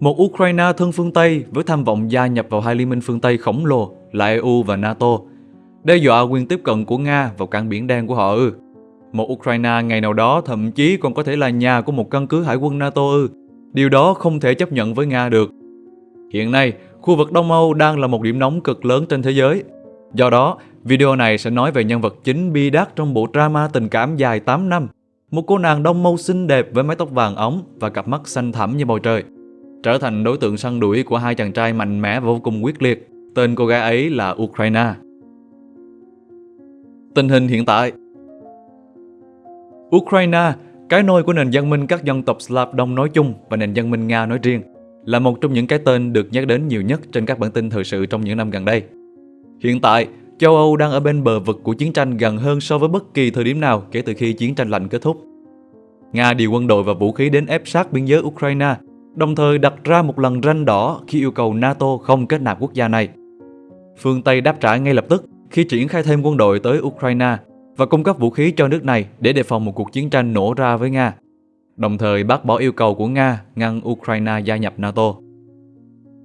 Một Ukraine thân phương Tây với tham vọng gia nhập vào hai liên minh phương Tây khổng lồ là EU và NATO, đe dọa quyền tiếp cận của Nga vào cảng biển đen của họ ư. Một Ukraine ngày nào đó thậm chí còn có thể là nhà của một căn cứ hải quân NATO ư. Điều đó không thể chấp nhận với Nga được. Hiện nay, khu vực Đông Âu đang là một điểm nóng cực lớn trên thế giới. Do đó, video này sẽ nói về nhân vật chính bi đát trong bộ drama tình cảm dài 8 năm. Một cô nàng Đông Âu xinh đẹp với mái tóc vàng óng và cặp mắt xanh thẳm như bầu trời. Trở thành đối tượng săn đuổi của hai chàng trai mạnh mẽ và vô cùng quyết liệt. Tên cô gái ấy là Ukraine. Tình hình hiện tại Ukraine, cái nôi của nền văn minh các dân tộc Slav Đông nói chung và nền văn minh Nga nói riêng, là một trong những cái tên được nhắc đến nhiều nhất trên các bản tin thời sự trong những năm gần đây. Hiện tại, châu Âu đang ở bên bờ vực của chiến tranh gần hơn so với bất kỳ thời điểm nào kể từ khi chiến tranh lạnh kết thúc. Nga điều quân đội và vũ khí đến ép sát biên giới Ukraine, đồng thời đặt ra một lần ranh đỏ khi yêu cầu NATO không kết nạp quốc gia này. Phương Tây đáp trả ngay lập tức khi triển khai thêm quân đội tới Ukraine và cung cấp vũ khí cho nước này để đề phòng một cuộc chiến tranh nổ ra với Nga, đồng thời bác bỏ yêu cầu của Nga ngăn Ukraine gia nhập NATO.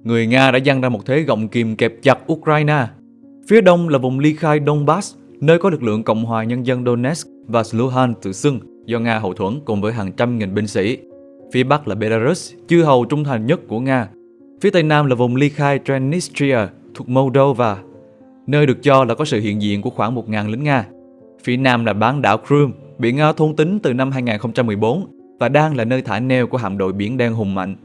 Người Nga đã dăng ra một thế gọng kìm kẹp chặt Ukraine. Phía đông là vùng ly khai Donbass, nơi có lực lượng Cộng hòa Nhân dân Donetsk và Luhansk tự xưng do Nga hậu thuẫn cùng với hàng trăm nghìn binh sĩ. Phía bắc là Belarus, chư hầu trung thành nhất của Nga. Phía tây nam là vùng ly khai Transnistria thuộc Moldova, nơi được cho là có sự hiện diện của khoảng 1.000 lính Nga. Phía nam là bán đảo Crimea, bị Nga thôn tính từ năm 2014 và đang là nơi thả neo của hạm đội biển đen hùng mạnh.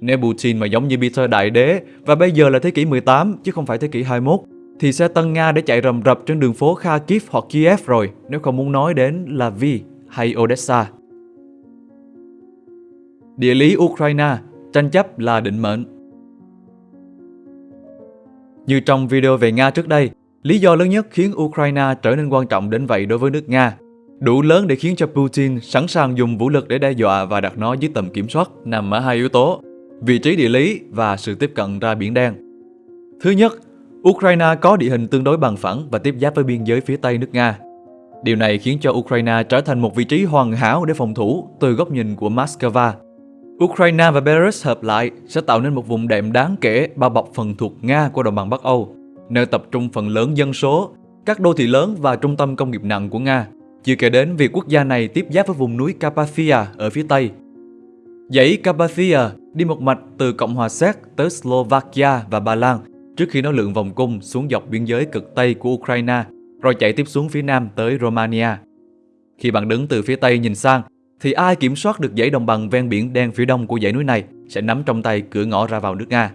Nếu Putin mà giống như Peter Đại Đế và bây giờ là thế kỷ 18 chứ không phải thế kỷ 21 thì xe tăng Nga để chạy rầm rập trên đường phố Kharkiv hoặc Kiev rồi nếu không muốn nói đến là Vi hay Odessa. Địa lý Ukraine, tranh chấp là định mệnh. Như trong video về Nga trước đây, lý do lớn nhất khiến Ukraine trở nên quan trọng đến vậy đối với nước Nga, đủ lớn để khiến cho Putin sẵn sàng dùng vũ lực để đe dọa và đặt nó dưới tầm kiểm soát nằm ở hai yếu tố, vị trí địa lý và sự tiếp cận ra Biển Đen. Thứ nhất, Ukraine có địa hình tương đối bằng phẳng và tiếp giáp với biên giới phía Tây nước Nga. Điều này khiến cho Ukraine trở thành một vị trí hoàn hảo để phòng thủ từ góc nhìn của Moscow. Ukraine và Belarus hợp lại sẽ tạo nên một vùng đệm đáng kể bao bọc phần thuộc Nga của đồng bằng Bắc Âu, nơi tập trung phần lớn dân số, các đô thị lớn và trung tâm công nghiệp nặng của Nga, chưa kể đến việc quốc gia này tiếp giáp với vùng núi Carpathia ở phía Tây. Dãy Carpathia đi một mạch từ Cộng hòa Séc tới Slovakia và Ba Lan trước khi nó lượn vòng cung xuống dọc biên giới cực Tây của Ukraine, rồi chạy tiếp xuống phía Nam tới Romania. Khi bạn đứng từ phía Tây nhìn sang, thì ai kiểm soát được dãy đồng bằng ven biển đen phía đông của dãy núi này sẽ nắm trong tay cửa ngõ ra vào nước Nga.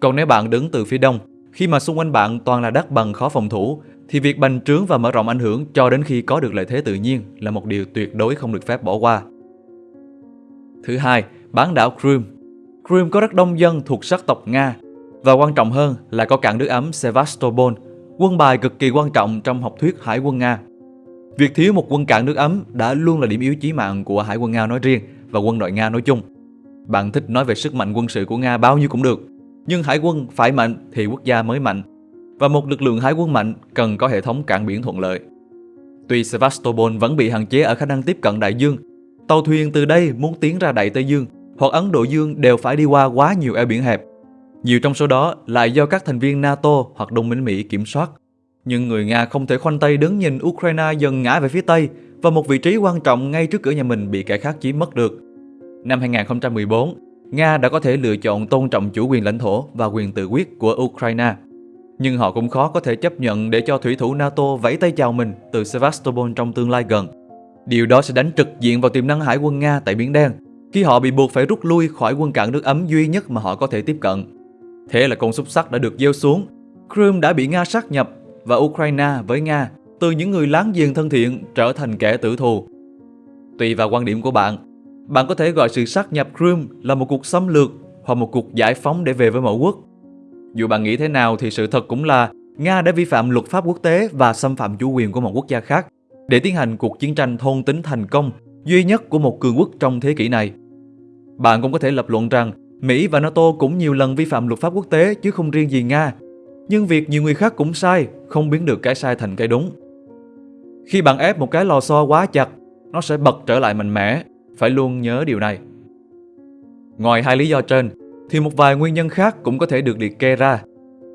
Còn nếu bạn đứng từ phía đông, khi mà xung quanh bạn toàn là đất bằng khó phòng thủ, thì việc bành trướng và mở rộng ảnh hưởng cho đến khi có được lợi thế tự nhiên là một điều tuyệt đối không được phép bỏ qua. Thứ hai, bán đảo Crimea. Crimea có rất đông dân thuộc sắc tộc Nga và quan trọng hơn là có cảng nước ấm Sevastopol, quân bài cực kỳ quan trọng trong học thuyết hải quân Nga. Việc thiếu một quân cảng nước ấm đã luôn là điểm yếu chí mạng của Hải quân Nga nói riêng và quân đội Nga nói chung. Bạn thích nói về sức mạnh quân sự của Nga bao nhiêu cũng được, nhưng hải quân phải mạnh thì quốc gia mới mạnh. Và một lực lượng hải quân mạnh cần có hệ thống cảng biển thuận lợi. Tuy Sevastopol vẫn bị hạn chế ở khả năng tiếp cận đại dương, tàu thuyền từ đây muốn tiến ra Đại Tây Dương hoặc Ấn Độ Dương đều phải đi qua quá nhiều eo biển hẹp. Nhiều trong số đó lại do các thành viên NATO hoặc đồng minh Mỹ kiểm soát nhưng người Nga không thể khoanh tay đứng nhìn Ukraine dần ngã về phía Tây và một vị trí quan trọng ngay trước cửa nhà mình bị kẻ khác chiếm mất được. Năm 2014, Nga đã có thể lựa chọn tôn trọng chủ quyền lãnh thổ và quyền tự quyết của Ukraine. Nhưng họ cũng khó có thể chấp nhận để cho thủy thủ NATO vẫy tay chào mình từ Sevastopol trong tương lai gần. Điều đó sẽ đánh trực diện vào tiềm năng hải quân Nga tại Biển Đen, khi họ bị buộc phải rút lui khỏi quân cảng nước ấm duy nhất mà họ có thể tiếp cận. Thế là con xúc sắc đã được gieo xuống. Crimea đã bị Nga sát nhập và Ukraine với Nga từ những người láng giềng thân thiện trở thành kẻ tử thù. Tùy vào quan điểm của bạn, bạn có thể gọi sự sát nhập Crimea là một cuộc xâm lược hoặc một cuộc giải phóng để về với mẫu quốc. Dù bạn nghĩ thế nào thì sự thật cũng là Nga đã vi phạm luật pháp quốc tế và xâm phạm chủ quyền của một quốc gia khác để tiến hành cuộc chiến tranh thôn tính thành công duy nhất của một cường quốc trong thế kỷ này. Bạn cũng có thể lập luận rằng Mỹ và NATO cũng nhiều lần vi phạm luật pháp quốc tế chứ không riêng gì Nga nhưng việc nhiều người khác cũng sai không biến được cái sai thành cái đúng. Khi bạn ép một cái lò xo quá chặt, nó sẽ bật trở lại mạnh mẽ, phải luôn nhớ điều này. Ngoài hai lý do trên, thì một vài nguyên nhân khác cũng có thể được liệt kê ra.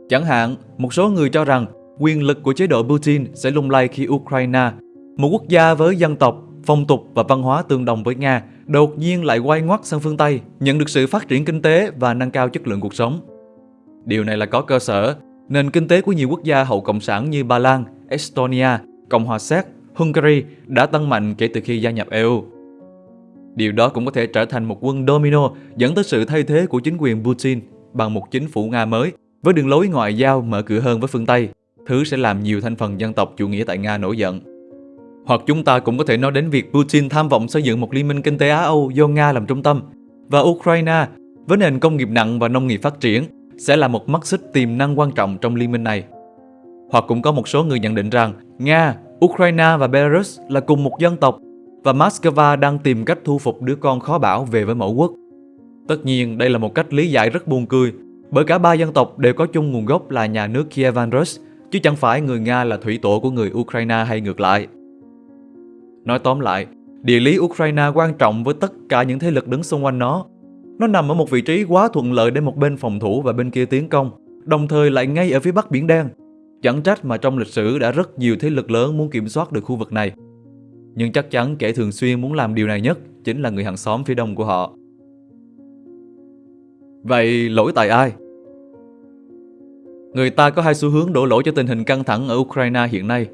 Chẳng hạn, một số người cho rằng quyền lực của chế độ Putin sẽ lung lay khi Ukraine, một quốc gia với dân tộc, phong tục và văn hóa tương đồng với Nga, đột nhiên lại quay ngoắt sang phương Tây, nhận được sự phát triển kinh tế và nâng cao chất lượng cuộc sống. Điều này là có cơ sở, nền kinh tế của nhiều quốc gia hậu cộng sản như Ba Lan, Estonia, Cộng hòa Séc, Hungary đã tăng mạnh kể từ khi gia nhập EU. Điều đó cũng có thể trở thành một quân domino dẫn tới sự thay thế của chính quyền Putin bằng một chính phủ Nga mới với đường lối ngoại giao mở cửa hơn với phương Tây, thứ sẽ làm nhiều thành phần dân tộc chủ nghĩa tại Nga nổi giận. Hoặc chúng ta cũng có thể nói đến việc Putin tham vọng xây dựng một liên minh kinh tế Á-Âu do Nga làm trung tâm và Ukraine với nền công nghiệp nặng và nông nghiệp phát triển sẽ là một mắt xích tiềm năng quan trọng trong liên minh này. Hoặc cũng có một số người nhận định rằng Nga, Ukraine và Belarus là cùng một dân tộc và Moscow đang tìm cách thu phục đứa con khó bảo về với mẫu quốc. Tất nhiên, đây là một cách lý giải rất buồn cười, bởi cả ba dân tộc đều có chung nguồn gốc là nhà nước Kievan Rus, chứ chẳng phải người Nga là thủy tổ của người Ukraine hay ngược lại. Nói tóm lại, địa lý Ukraine quan trọng với tất cả những thế lực đứng xung quanh nó. Nó nằm ở một vị trí quá thuận lợi để một bên phòng thủ và bên kia tiến công, đồng thời lại ngay ở phía bắc Biển Đen. Chẳng trách mà trong lịch sử đã rất nhiều thế lực lớn muốn kiểm soát được khu vực này. Nhưng chắc chắn kẻ thường xuyên muốn làm điều này nhất chính là người hàng xóm phía đông của họ. Vậy lỗi tại ai? Người ta có hai xu hướng đổ lỗi cho tình hình căng thẳng ở Ukraine hiện nay.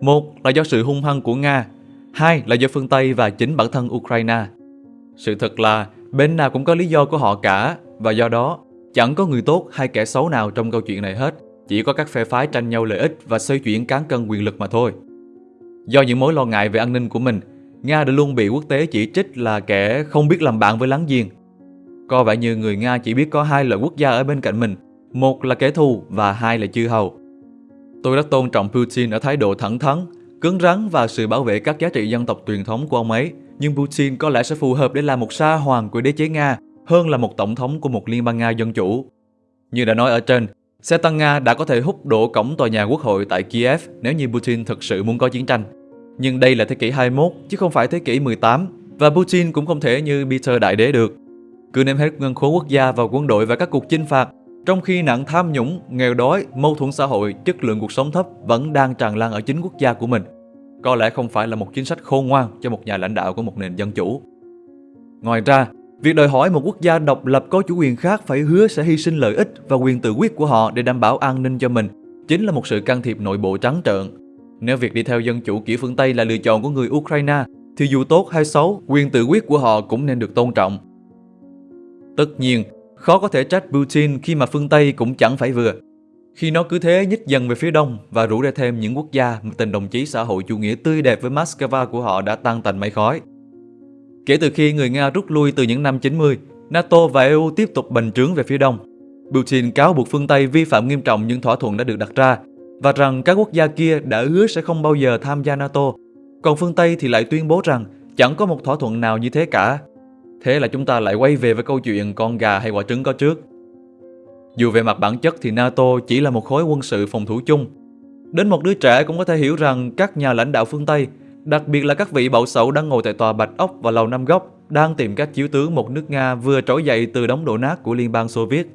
Một là do sự hung hăng của Nga, hai là do phương Tây và chính bản thân Ukraine. Sự thật là bên nào cũng có lý do của họ cả và do đó chẳng có người tốt hay kẻ xấu nào trong câu chuyện này hết. Chỉ có các phe phái tranh nhau lợi ích và xoay chuyển cán cân quyền lực mà thôi. Do những mối lo ngại về an ninh của mình, Nga đã luôn bị quốc tế chỉ trích là kẻ không biết làm bạn với láng giềng. Có vẻ như người Nga chỉ biết có hai loại quốc gia ở bên cạnh mình, một là kẻ thù và hai là chư hầu. Tôi đã tôn trọng Putin ở thái độ thẳng thắn, cứng rắn và sự bảo vệ các giá trị dân tộc truyền thống của ông ấy, nhưng Putin có lẽ sẽ phù hợp để làm một sa hoàng của đế chế Nga hơn là một tổng thống của một liên bang Nga dân chủ. Như đã nói ở trên, Xe tăng Nga đã có thể hút đổ cổng tòa nhà quốc hội tại Kiev nếu như Putin thực sự muốn có chiến tranh. Nhưng đây là thế kỷ 21 chứ không phải thế kỷ 18 và Putin cũng không thể như Peter Đại Đế được. Cứ ném hết ngân khố quốc gia vào quân đội và các cuộc chinh phạt, trong khi nạn tham nhũng, nghèo đói, mâu thuẫn xã hội, chất lượng cuộc sống thấp vẫn đang tràn lan ở chính quốc gia của mình. Có lẽ không phải là một chính sách khôn ngoan cho một nhà lãnh đạo của một nền dân chủ. Ngoài ra, Việc đòi hỏi một quốc gia độc lập có chủ quyền khác phải hứa sẽ hy sinh lợi ích và quyền tự quyết của họ để đảm bảo an ninh cho mình chính là một sự can thiệp nội bộ trắng trợn. Nếu việc đi theo dân chủ kiểu phương Tây là lựa chọn của người Ukraine, thì dù tốt hay xấu, quyền tự quyết của họ cũng nên được tôn trọng. Tất nhiên, khó có thể trách Putin khi mà phương Tây cũng chẳng phải vừa. Khi nó cứ thế nhích dần về phía đông và rủ ra thêm những quốc gia mà tình đồng chí xã hội chủ nghĩa tươi đẹp với Moscow của họ đã tan tành mây khói. Kể từ khi người Nga rút lui từ những năm 90, NATO và EU tiếp tục bành trướng về phía đông. Putin cáo buộc phương Tây vi phạm nghiêm trọng những thỏa thuận đã được đặt ra và rằng các quốc gia kia đã hứa sẽ không bao giờ tham gia NATO. Còn phương Tây thì lại tuyên bố rằng chẳng có một thỏa thuận nào như thế cả. Thế là chúng ta lại quay về với câu chuyện con gà hay quả trứng có trước. Dù về mặt bản chất thì NATO chỉ là một khối quân sự phòng thủ chung. Đến một đứa trẻ cũng có thể hiểu rằng các nhà lãnh đạo phương Tây, Đặc biệt là các vị bậu sậu đang ngồi tại tòa Bạch Ốc và Lầu Năm Góc, đang tìm cách chiếu tướng một nước Nga vừa trỗi dậy từ đống đổ nát của Liên bang Xô Viết.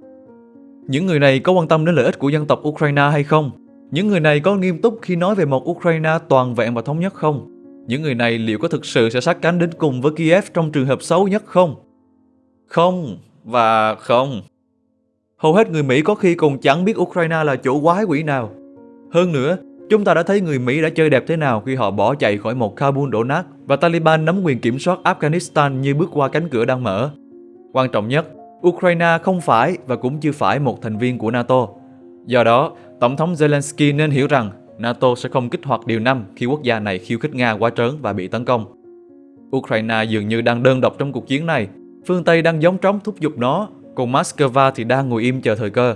Những người này có quan tâm đến lợi ích của dân tộc Ukraine hay không? Những người này có nghiêm túc khi nói về một Ukraine toàn vẹn và thống nhất không? Những người này liệu có thực sự sẽ sát cánh đến cùng với Kiev trong trường hợp xấu nhất không? Không và không. Hầu hết người Mỹ có khi còn chẳng biết Ukraine là chỗ quái quỷ nào. Hơn nữa, Chúng ta đã thấy người Mỹ đã chơi đẹp thế nào khi họ bỏ chạy khỏi một Kabul đổ nát và Taliban nắm quyền kiểm soát Afghanistan như bước qua cánh cửa đang mở. Quan trọng nhất, Ukraine không phải và cũng chưa phải một thành viên của NATO. Do đó, Tổng thống Zelensky nên hiểu rằng NATO sẽ không kích hoạt điều năm khi quốc gia này khiêu khích Nga quá trớn và bị tấn công. Ukraine dường như đang đơn độc trong cuộc chiến này. Phương Tây đang giống trống thúc giục nó, còn Moscow thì đang ngồi im chờ thời cơ.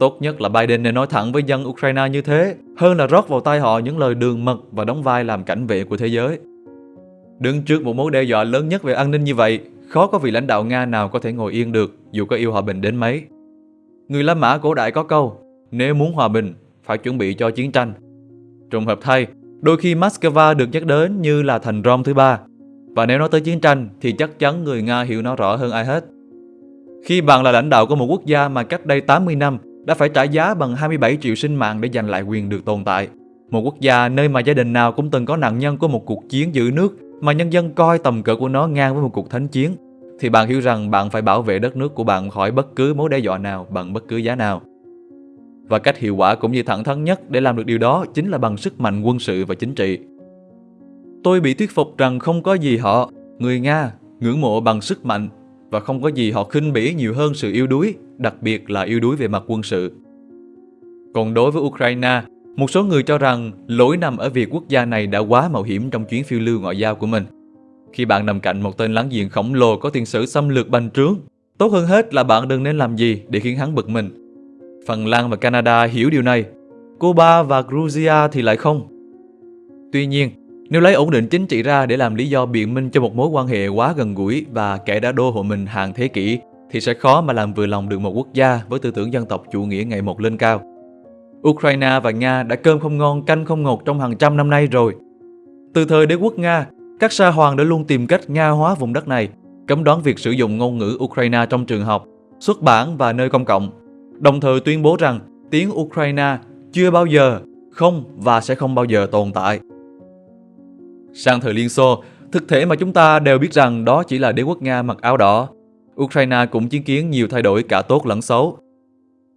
Tốt nhất là Biden nên nói thẳng với dân Ukraine như thế, hơn là rót vào tay họ những lời đường mật và đóng vai làm cảnh vệ của thế giới. Đứng trước một mối đe dọa lớn nhất về an ninh như vậy, khó có vị lãnh đạo Nga nào có thể ngồi yên được dù có yêu hòa bình đến mấy. Người La Mã cổ đại có câu, nếu muốn hòa bình, phải chuẩn bị cho chiến tranh. Trùng hợp thay, đôi khi Moscow được nhắc đến như là thành Rome thứ ba. Và nếu nói tới chiến tranh thì chắc chắn người Nga hiểu nó rõ hơn ai hết. Khi bạn là lãnh đạo của một quốc gia mà cách đây 80 năm đã phải trả giá bằng 27 triệu sinh mạng để giành lại quyền được tồn tại, một quốc gia nơi mà gia đình nào cũng từng có nạn nhân của một cuộc chiến giữ nước mà nhân dân coi tầm cỡ của nó ngang với một cuộc thánh chiến, thì bạn hiểu rằng bạn phải bảo vệ đất nước của bạn khỏi bất cứ mối đe dọa nào bằng bất cứ giá nào. Và cách hiệu quả cũng như thẳng thắn nhất để làm được điều đó chính là bằng sức mạnh quân sự và chính trị. Tôi bị thuyết phục rằng không có gì họ, người Nga, ngưỡng mộ bằng sức mạnh và không có gì họ khinh bỉ nhiều hơn sự yếu đuối, đặc biệt là yếu đuối về mặt quân sự. Còn đối với Ukraine, một số người cho rằng lỗi nằm ở việc quốc gia này đã quá mạo hiểm trong chuyến phiêu lưu ngoại giao của mình. Khi bạn nằm cạnh một tên láng giềng khổng lồ có tiền sử xâm lược bành trướng, tốt hơn hết là bạn đừng nên làm gì để khiến hắn bực mình. Phần Lan và Canada hiểu điều này, Cuba và Georgia thì lại không. Tuy nhiên, nếu lấy ổn định chính trị ra để làm lý do biện minh cho một mối quan hệ quá gần gũi và kẻ đã đô hộ mình hàng thế kỷ, thì sẽ khó mà làm vừa lòng được một quốc gia với tư tưởng dân tộc chủ nghĩa ngày một lên cao. Ukraine và Nga đã cơm không ngon canh không ngọt trong hàng trăm năm nay rồi. Từ thời đế quốc Nga, các sa hoàng đã luôn tìm cách Nga hóa vùng đất này, cấm đoán việc sử dụng ngôn ngữ Ukraine trong trường học, xuất bản và nơi công cộng, đồng thời tuyên bố rằng tiếng Ukraine chưa bao giờ, không và sẽ không bao giờ tồn tại. Sang thời Liên Xô, thực thể mà chúng ta đều biết rằng đó chỉ là đế quốc Nga mặc áo đỏ. Ukraine cũng chứng kiến nhiều thay đổi cả tốt lẫn xấu.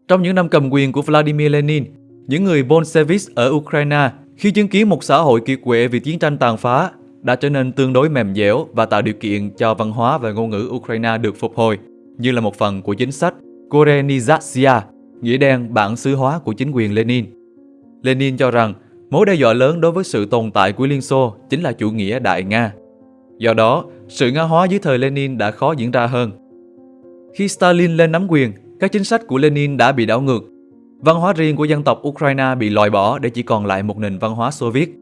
Trong những năm cầm quyền của Vladimir Lenin, những người Bolshevik ở Ukraine khi chứng kiến một xã hội kiệt quệ vì chiến tranh tàn phá đã trở nên tương đối mềm dẻo và tạo điều kiện cho văn hóa và ngôn ngữ Ukraine được phục hồi như là một phần của chính sách Korenizatsiya, nghĩa đen bản xứ hóa của chính quyền Lenin. Lenin cho rằng mối đe dọa lớn đối với sự tồn tại của Liên Xô chính là chủ nghĩa Đại Nga. Do đó, sự Nga hóa dưới thời Lenin đã khó diễn ra hơn. Khi Stalin lên nắm quyền, các chính sách của Lenin đã bị đảo ngược. Văn hóa riêng của dân tộc Ukraine bị loại bỏ để chỉ còn lại một nền văn hóa Xô Viết.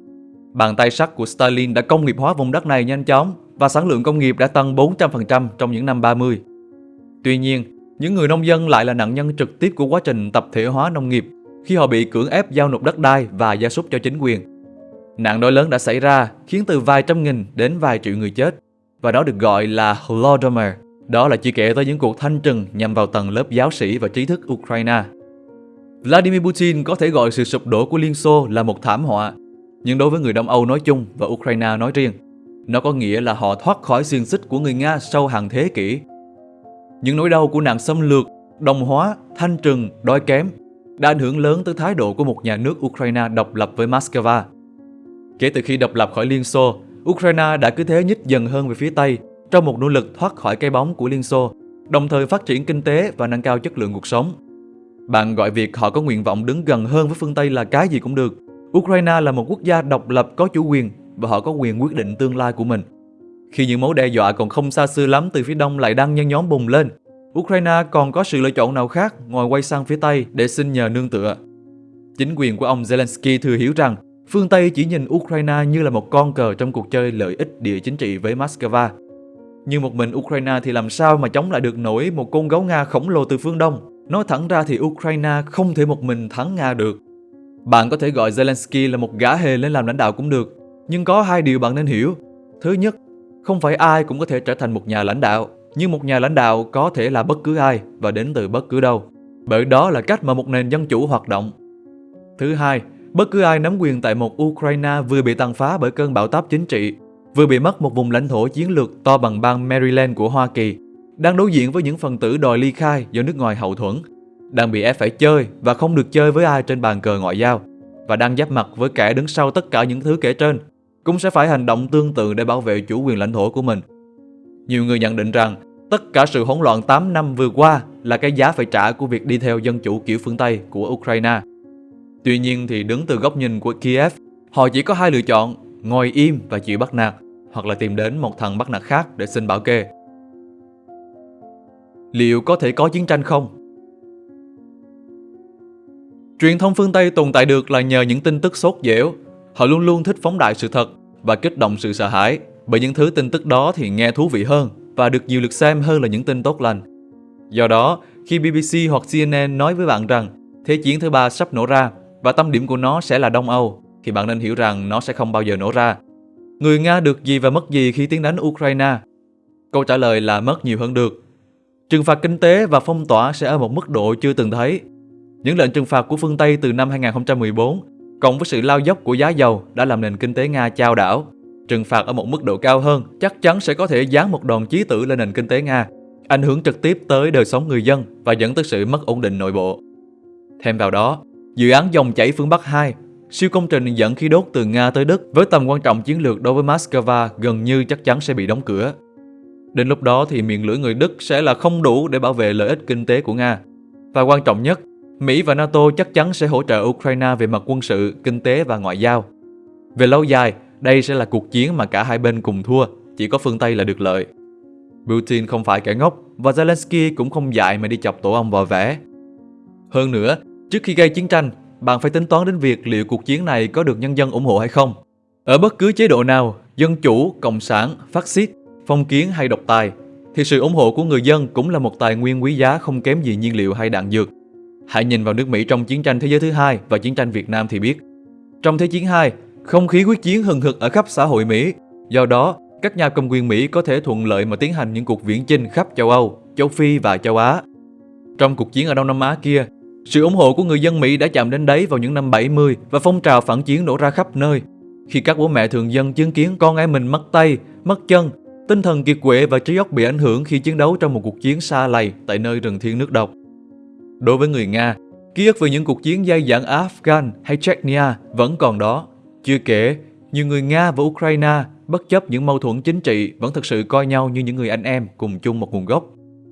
Bàn tay sắt của Stalin đã công nghiệp hóa vùng đất này nhanh chóng và sản lượng công nghiệp đã tăng 400% trong những năm 30. Tuy nhiên, những người nông dân lại là nạn nhân trực tiếp của quá trình tập thể hóa nông nghiệp khi họ bị cưỡng ép giao nộp đất đai và gia súc cho chính quyền. Nạn đói lớn đã xảy ra khiến từ vài trăm nghìn đến vài triệu người chết và đó được gọi là Holodomor. Đó là chỉ kể tới những cuộc thanh trừng nhằm vào tầng lớp giáo sĩ và trí thức Ukraine. Vladimir Putin có thể gọi sự sụp đổ của Liên Xô là một thảm họa, nhưng đối với người Đông Âu nói chung và Ukraine nói riêng, nó có nghĩa là họ thoát khỏi xiềng xích của người Nga sau hàng thế kỷ. Những nỗi đau của nạn xâm lược, đồng hóa, thanh trừng, đói kém đã ảnh hưởng lớn tới thái độ của một nhà nước Ukraine độc lập với Moscow. Kể từ khi độc lập khỏi Liên Xô, Ukraine đã cứ thế nhích dần hơn về phía Tây trong một nỗ lực thoát khỏi cái bóng của Liên Xô, đồng thời phát triển kinh tế và nâng cao chất lượng cuộc sống. Bạn gọi việc họ có nguyện vọng đứng gần hơn với phương Tây là cái gì cũng được. Ukraine là một quốc gia độc lập có chủ quyền và họ có quyền quyết định tương lai của mình. Khi những mối đe dọa còn không xa xưa lắm từ phía đông lại đang nhân nhóm bùng lên, Ukraine còn có sự lựa chọn nào khác ngoài quay sang phía Tây để xin nhờ nương tựa. Chính quyền của ông Zelensky thừa hiểu rằng phương Tây chỉ nhìn Ukraine như là một con cờ trong cuộc chơi lợi ích địa chính trị với Moscow. Nhưng một mình Ukraine thì làm sao mà chống lại được nổi một con gấu Nga khổng lồ từ phương Đông? Nói thẳng ra thì Ukraine không thể một mình thắng Nga được. Bạn có thể gọi Zelensky là một gã hề lên làm lãnh đạo cũng được, nhưng có hai điều bạn nên hiểu. Thứ nhất, không phải ai cũng có thể trở thành một nhà lãnh đạo, nhưng một nhà lãnh đạo có thể là bất cứ ai và đến từ bất cứ đâu. Bởi đó là cách mà một nền dân chủ hoạt động. Thứ hai, bất cứ ai nắm quyền tại một Ukraine vừa bị tàn phá bởi cơn bão táp chính trị, vừa bị mất một vùng lãnh thổ chiến lược to bằng bang Maryland của Hoa Kỳ, đang đối diện với những phần tử đòi ly khai do nước ngoài hậu thuẫn, đang bị ép phải chơi và không được chơi với ai trên bàn cờ ngoại giao, và đang giáp mặt với kẻ đứng sau tất cả những thứ kể trên, cũng sẽ phải hành động tương tự để bảo vệ chủ quyền lãnh thổ của mình. Nhiều người nhận định rằng tất cả sự hỗn loạn 8 năm vừa qua là cái giá phải trả của việc đi theo dân chủ kiểu phương Tây của Ukraine. Tuy nhiên thì đứng từ góc nhìn của Kiev, họ chỉ có hai lựa chọn, ngồi im và chịu bắt nạt, hoặc là tìm đến một thằng bắt nạt khác để xin bảo kê. Liệu có thể có chiến tranh không? Truyền thông phương Tây tồn tại được là nhờ những tin tức sốt dẻo. Họ luôn luôn thích phóng đại sự thật và kích động sự sợ hãi. Bởi những thứ tin tức đó thì nghe thú vị hơn và được nhiều lượt xem hơn là những tin tốt lành. Do đó, khi BBC hoặc CNN nói với bạn rằng Thế chiến thứ ba sắp nổ ra và tâm điểm của nó sẽ là Đông Âu, thì bạn nên hiểu rằng nó sẽ không bao giờ nổ ra. Người Nga được gì và mất gì khi tiến đánh Ukraine? Câu trả lời là mất nhiều hơn được. Trừng phạt kinh tế và phong tỏa sẽ ở một mức độ chưa từng thấy. Những lệnh trừng phạt của phương Tây từ năm 2014 cộng với sự lao dốc của giá dầu đã làm nền kinh tế Nga chao đảo. Trừng phạt ở một mức độ cao hơn chắc chắn sẽ có thể giáng một đòn chí tử lên nền kinh tế Nga, ảnh hưởng trực tiếp tới đời sống người dân và dẫn tới sự mất ổn định nội bộ. Thêm vào đó, dự án dòng chảy phương Bắc 2, siêu công trình dẫn khí đốt từ Nga tới Đức với tầm quan trọng chiến lược đối với Moscow gần như chắc chắn sẽ bị đóng cửa. Đến lúc đó thì miệng lưỡi người Đức sẽ là không đủ để bảo vệ lợi ích kinh tế của Nga. Và quan trọng nhất, Mỹ và NATO chắc chắn sẽ hỗ trợ Ukraine về mặt quân sự, kinh tế và ngoại giao. Về lâu dài, đây sẽ là cuộc chiến mà cả hai bên cùng thua, chỉ có phương Tây là được lợi. Putin không phải kẻ ngốc và Zelensky cũng không dại mà đi chọc tổ ong vò vẽ. Hơn nữa, trước khi gây chiến tranh, bạn phải tính toán đến việc liệu cuộc chiến này có được nhân dân ủng hộ hay không. Ở bất cứ chế độ nào, dân chủ, cộng sản, phát xít, phong kiến hay độc tài, thì sự ủng hộ của người dân cũng là một tài nguyên quý giá không kém gì nhiên liệu hay đạn dược. Hãy nhìn vào nước Mỹ trong chiến tranh thế giới thứ hai và chiến tranh Việt Nam thì biết. Trong Thế chiến 2, không khí quyết chiến hừng hực ở khắp xã hội Mỹ. Do đó, các nhà cầm quyền Mỹ có thể thuận lợi mà tiến hành những cuộc viễn chinh khắp châu Âu, châu Phi và châu Á. Trong cuộc chiến ở Đông Nam Á kia, sự ủng hộ của người dân Mỹ đã chạm đến đáy vào những năm 70 và phong trào phản chiến nổ ra khắp nơi. Khi các bố mẹ thường dân chứng kiến con em mình mất tay, mất chân, tinh thần kiệt quệ và trí óc bị ảnh hưởng khi chiến đấu trong một cuộc chiến xa lầy tại nơi rừng thiên nước độc. Đối với người Nga, ký ức về những cuộc chiến dai dẳng Afghan hay Chechnya vẫn còn đó. Chưa kể, nhiều người Nga và Ukraine bất chấp những mâu thuẫn chính trị vẫn thực sự coi nhau như những người anh em cùng chung một nguồn gốc.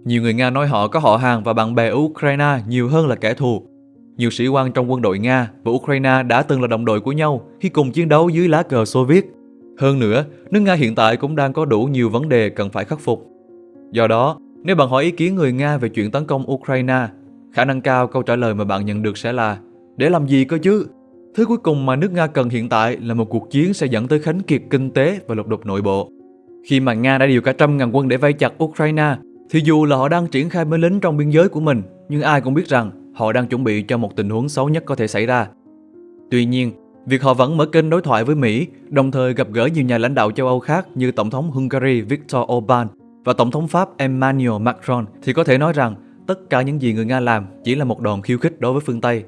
Nhiều người Nga nói họ có họ hàng và bạn bè ở Ukraine nhiều hơn là kẻ thù. Nhiều sĩ quan trong quân đội Nga và Ukraine đã từng là đồng đội của nhau khi cùng chiến đấu dưới lá cờ Xô Viết. Hơn nữa, nước Nga hiện tại cũng đang có đủ nhiều vấn đề cần phải khắc phục. Do đó, nếu bạn hỏi ý kiến người Nga về chuyện tấn công Ukraine, khả năng cao câu trả lời mà bạn nhận được sẽ là Để làm gì cơ chứ? Thứ cuối cùng mà nước Nga cần hiện tại là một cuộc chiến sẽ dẫn tới khánh kiệt kinh tế và lục đục nội bộ. Khi mà Nga đã điều cả trăm ngàn quân để vây chặt Ukraine, thì dù là họ đang triển khai binh lính trong biên giới của mình, nhưng ai cũng biết rằng họ đang chuẩn bị cho một tình huống xấu nhất có thể xảy ra. Tuy nhiên, việc họ vẫn mở kênh đối thoại với Mỹ, đồng thời gặp gỡ nhiều nhà lãnh đạo châu Âu khác như Tổng thống Hungary Viktor Orbán và Tổng thống Pháp Emmanuel Macron thì có thể nói rằng tất cả những gì người Nga làm chỉ là một đòn khiêu khích đối với phương Tây.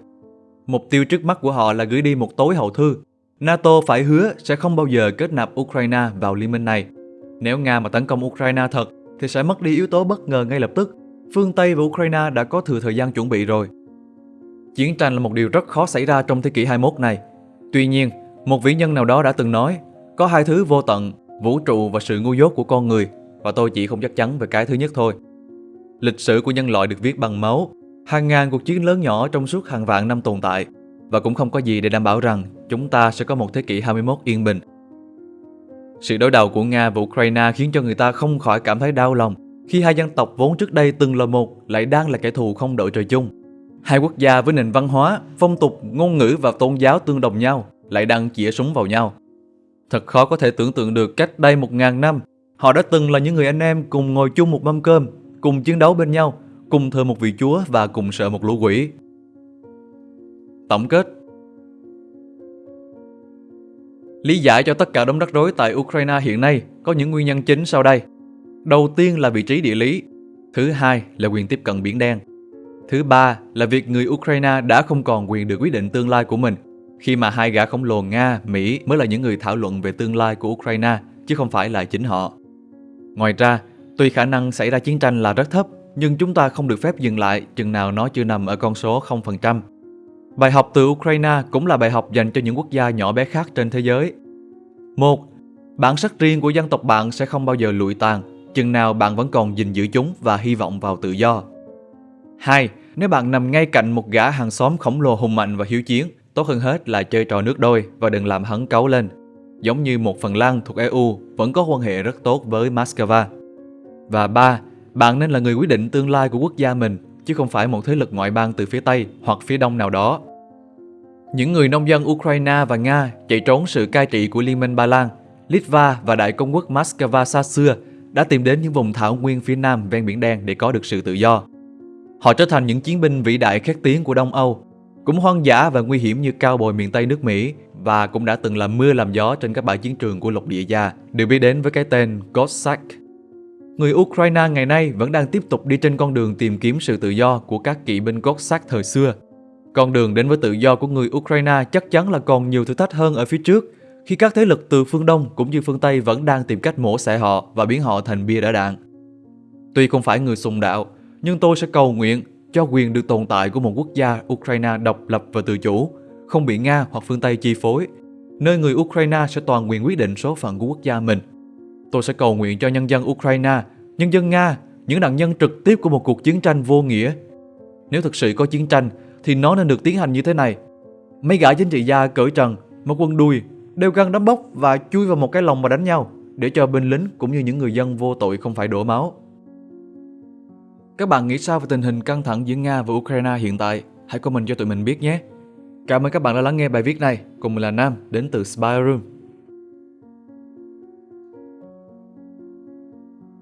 Mục tiêu trước mắt của họ là gửi đi một tối hậu thư. NATO phải hứa sẽ không bao giờ kết nạp Ukraine vào liên minh này. Nếu Nga mà tấn công Ukraine thật thì sẽ mất đi yếu tố bất ngờ ngay lập tức. Phương Tây và Ukraine đã có thừa thời gian chuẩn bị rồi. Chiến tranh là một điều rất khó xảy ra trong thế kỷ 21 này. Tuy nhiên, một vĩ nhân nào đó đã từng nói, có hai thứ vô tận, vũ trụ và sự ngu dốt của con người, và tôi chỉ không chắc chắn về cái thứ nhất thôi. Lịch sử của nhân loại được viết bằng máu, hàng ngàn cuộc chiến lớn nhỏ trong suốt hàng vạn năm tồn tại, và cũng không có gì để đảm bảo rằng chúng ta sẽ có một thế kỷ 21 yên bình. Sự đối đầu của Nga và Ukraine khiến cho người ta không khỏi cảm thấy đau lòng khi hai dân tộc vốn trước đây từng là một lại đang là kẻ thù không đội trời chung. Hai quốc gia với nền văn hóa, phong tục, ngôn ngữ và tôn giáo tương đồng nhau lại đang chĩa súng vào nhau. Thật khó có thể tưởng tượng được cách đây một ngàn năm, họ đã từng là những người anh em cùng ngồi chung một mâm cơm, cùng chiến đấu bên nhau, cùng thờ một vị chúa và cùng sợ một lũ quỷ. Tổng kết Lý giải cho tất cả đống rắc rối tại Ukraine hiện nay có những nguyên nhân chính sau đây. Đầu tiên là vị trí địa lý, thứ hai là quyền tiếp cận biển đen. Thứ ba là việc người Ukraine đã không còn quyền được quyết định tương lai của mình, khi mà hai gã khổng lồ Nga, Mỹ mới là những người thảo luận về tương lai của Ukraine, chứ không phải là chính họ. Ngoài ra, tuy khả năng xảy ra chiến tranh là rất thấp, nhưng chúng ta không được phép dừng lại chừng nào nó chưa nằm ở con số 0%. Bài học từ Ukraine cũng là bài học dành cho những quốc gia nhỏ bé khác trên thế giới. Một, Bản sắc riêng của dân tộc bạn sẽ không bao giờ lụi tàn, chừng nào bạn vẫn còn gìn giữ chúng và hy vọng vào tự do. 2. Nếu bạn nằm ngay cạnh một gã hàng xóm khổng lồ hùng mạnh và hiếu chiến, tốt hơn hết là chơi trò nước đôi và đừng làm hắn cáu lên. Giống như một Phần Lan thuộc EU vẫn có quan hệ rất tốt với Moscow. Và 3. Bạn nên là người quyết định tương lai của quốc gia mình chứ không phải một thế lực ngoại bang từ phía Tây hoặc phía Đông nào đó. Những người nông dân Ukraine và Nga chạy trốn sự cai trị của Liên minh Ba Lan, Litva và Đại công quốc Moscow xa xưa đã tìm đến những vùng thảo nguyên phía Nam ven Biển Đen để có được sự tự do. Họ trở thành những chiến binh vĩ đại khét tiếng của Đông Âu, cũng hoang dã và nguy hiểm như cao bồi miền Tây nước Mỹ và cũng đã từng làm mưa làm gió trên các bãi chiến trường của lục địa già, được biết đến với cái tên Cossack. Người Ukraine ngày nay vẫn đang tiếp tục đi trên con đường tìm kiếm sự tự do của các kỵ binh cốt xác thời xưa. Con đường đến với tự do của người Ukraine chắc chắn là còn nhiều thử thách hơn ở phía trước, khi các thế lực từ phương Đông cũng như phương Tây vẫn đang tìm cách mổ xẻ họ và biến họ thành bia đỡ đạn. Tuy không phải người sùng đạo, nhưng tôi sẽ cầu nguyện cho quyền được tồn tại của một quốc gia Ukraine độc lập và tự chủ, không bị Nga hoặc phương Tây chi phối, nơi người Ukraine sẽ toàn quyền quyết định số phận của quốc gia mình. Tôi sẽ cầu nguyện cho nhân dân Ukraine, nhân dân Nga, những nạn nhân trực tiếp của một cuộc chiến tranh vô nghĩa. Nếu thực sự có chiến tranh, thì nó nên được tiến hành như thế này. Mấy gã chính trị gia cởi trần, một quân đuôi, đeo găng đấm bốc và chui vào một cái lồng mà đánh nhau, để cho binh lính cũng như những người dân vô tội không phải đổ máu. Các bạn nghĩ sao về tình hình căng thẳng giữa Nga và Ukraine hiện tại? Hãy comment cho tụi mình biết nhé. Cảm ơn các bạn đã lắng nghe bài viết này. Cùng mình là Nam, đến từ Spy Room.